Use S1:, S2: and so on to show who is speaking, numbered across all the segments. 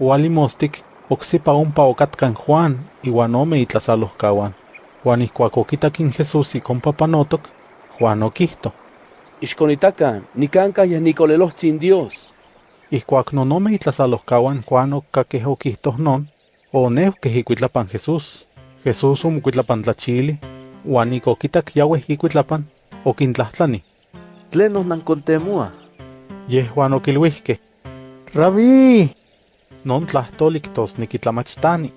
S1: Ualimostik, oksipa ompa okatkan Juan, iwan ome itlasalohkawan. Juan ihkuak okitakin Jesús ikompa panotok, Juan okihto.
S2: Ixkonitakan, nikanka yeh nikolelohtzin Dios.
S1: Ihkuak non ome itlasalohkawan Juan okkakeh okihtoh non, oneuhkeh ikuitlapan Jesús. Jesús omokuitlapan tlachili, uan ik okitak yaweh ikuitlapan, okintlahtlani.
S3: ¿Tlenos nankontemoa?
S1: Yehuan okilwihkeh,
S4: Rabí,
S1: non tlahtoli kitosneki tlamachtani.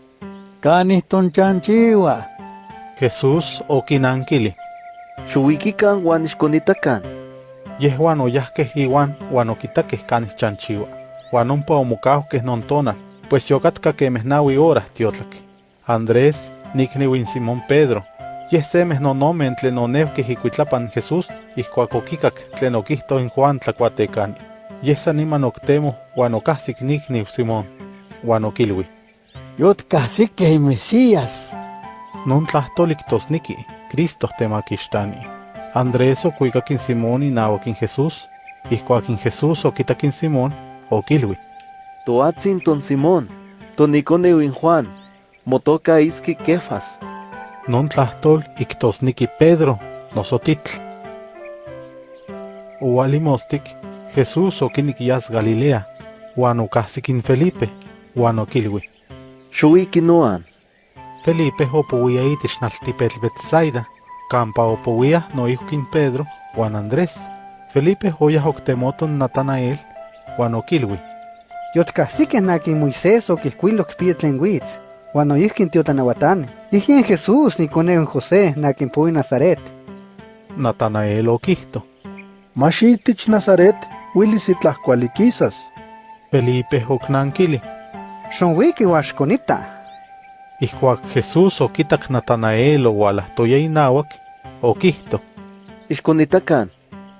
S4: canih tonchanchiwa.
S1: Jesús okinankili.
S3: Xuikikan uan ixkonitakan.
S1: Yehuan oyahkeh iwan uan okitakeh kanih chanchiwa. Uan ompa omokauhkeh non tonal, pues yokatka kemeh naui hora tiotlak. Andrés, nikniuin Simón Pedro, yeh semeh nonomen tlen oneuhkeh ikuitlapan Jesús ihkuak okikak tlen okihto in Juan tlakuatekani. Yeh san niman oktemoh uan okahsik nikniu Simón, uan okilui.
S4: Yotkahsikeh Mesías.
S1: Non tlahtoli kitosniki, Cristo temakixtani. Andrés okuikakin Simón inahuakin Jesús, ihkuakin Jesús okitakin Simón, okilui.
S3: Toatzin ton Simón, tonikoneu in Juan, motoka iski Kefas.
S1: Non tlahtol iktosniki Pedro, nosotitl. Ualimostik, Jesús okinikiyas Galilea, uan okahsikin Felipe, uan okilui.
S3: Xuiki noan.
S1: Felipe opowia itich naltipetl Betsaida, kampa opowia noihkin Pedro, uan Andrés. Felipe oyah oktemoton Natanael, uan okilui.
S5: Yotkahsikeh nakin Moisés okihkuilok pia tlen witz, uan noihkin tiotlanahuatani. Yihyen Jesús nikoneu José nakin pui Nazaret.
S1: Natanael okihto.
S6: Maxitich Nazaret, Willis itlahkualikisas.
S1: Felipe oknankili.
S5: Xonwiki uaxkonita.
S1: Ihkuak Jesús okitak Natanael owalahtoya inawak, okihto.
S3: Ixkonitakan,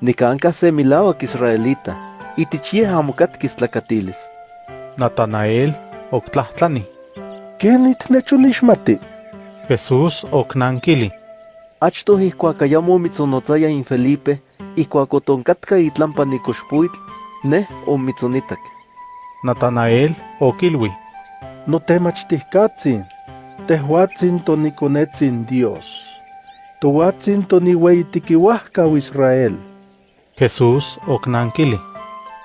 S3: nikanka se milauak israelita, itich yeh amo katkis tlakatilis.
S1: Natanael oktlahtlani.
S6: ¿Ken itnecholixmati?
S1: Jesús oknankili.
S3: Achtoh ihkuak ayamo mitzonotzaya in Felipe, ihkuak otonkatka itlampa nikoxpuitl, neh omitzonitak.
S1: Natanael okilui.
S6: Notemachtihkatzin, tehuatzin tonikonetsin Dios. Tohuatzin toniueitikiuahkau Israel.
S1: Jesús oknankili.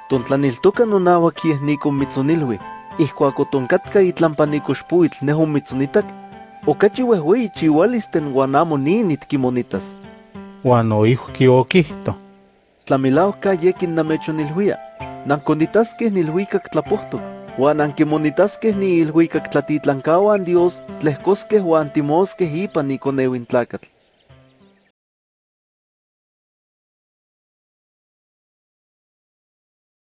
S3: Tontlaniltoka nonauak yeh nikomitzonilui, ihkuak otonkatka itlampa nikoxpuitl neh omitzonitak, okachi wehwei chiualisten uan amo nin itkimonitas.
S1: Uan oihki okihto.
S3: Tlamilauka yekin namechoniluia, nankonitaskeh nilhuikak tlapohtok, uan ankimonitaskeh ni ilhuikak tlatitlankauan Dios tlehkoskeh uan timoskeh ipan ikoneuin tlakatl.